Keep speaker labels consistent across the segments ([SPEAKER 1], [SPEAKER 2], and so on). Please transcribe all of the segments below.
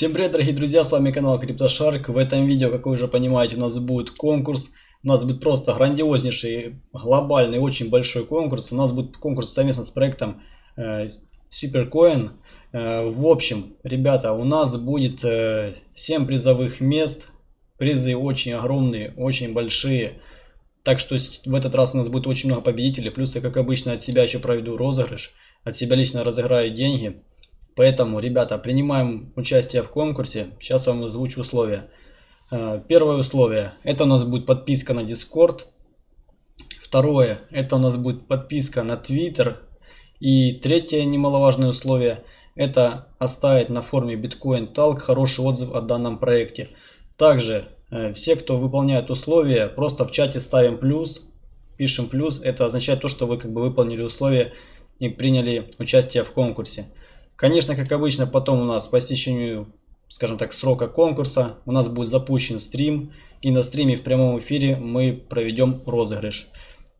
[SPEAKER 1] Всем привет, дорогие друзья, с вами канал CryptoShark. В этом видео, как вы уже понимаете, у нас будет конкурс. У нас будет просто грандиознейший, глобальный, очень большой конкурс. У нас будет конкурс совместно с проектом э, Supercoin. Э, в общем, ребята, у нас будет э, 7 призовых мест. Призы очень огромные, очень большие. Так что в этот раз у нас будет очень много победителей. Плюс я, как обычно, от себя еще проведу розыгрыш. От себя лично разыграю деньги. Поэтому, ребята, принимаем участие в конкурсе. Сейчас вам озвучу условия. Э, первое условие. Это у нас будет подписка на Discord. Второе. Это у нас будет подписка на Twitter. И третье немаловажное условие. Это оставить на форме Bitcoin Talk хороший отзыв о данном проекте. Также э, все, кто выполняет условия, просто в чате ставим плюс. Пишем плюс. Это означает то, что вы как бы выполнили условия и приняли участие в конкурсе. Конечно, как обычно, потом у нас по истечению, скажем так, срока конкурса у нас будет запущен стрим. И на стриме в прямом эфире мы проведем розыгрыш.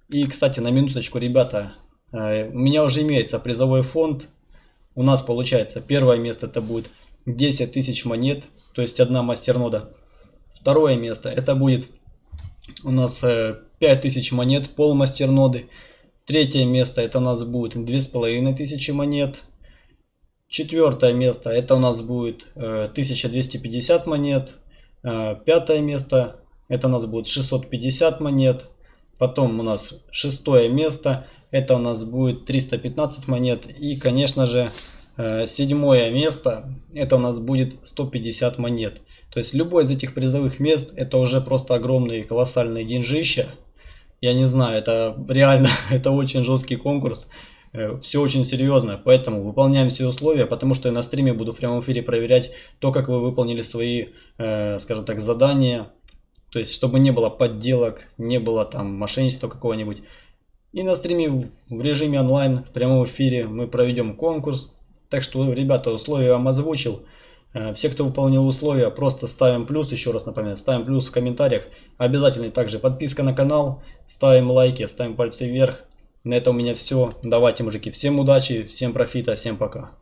[SPEAKER 1] И, кстати, на минуточку, ребята, э, у меня уже имеется призовой фонд. У нас получается первое место это будет 10 тысяч монет, то есть одна мастернода. Второе место это будет у нас 5000 э, монет пол мастерноды. Третье место это у нас будет 2500 монет. Четвертое место это у нас будет 1250 э, монет. Э, пятое место это у нас будет 650 монет. Потом у нас шестое место это у нас будет 315 монет. И конечно же э, седьмое место это у нас будет 150 монет. То есть любой из этих призовых мест это уже просто огромные колоссальные деньжища. Я не знаю, это реально, это очень жесткий конкурс. Э, все очень серьезно, поэтому выполняем все условия, потому что я на стриме буду в прямом эфире проверять то, как вы выполнили свои, э, скажем так, задания. То есть, чтобы не было подделок, не было там мошенничества какого-нибудь. И на стриме в режиме онлайн, в прямом эфире мы проведем конкурс. Так что, ребята, условия я вам озвучил. Э, все, кто выполнил условия, просто ставим плюс, еще раз напоминаю, ставим плюс в комментариях. Обязательно также подписка на канал, ставим лайки, ставим пальцы вверх. На этом у меня все. Давайте, мужики, всем удачи, всем профита, всем пока.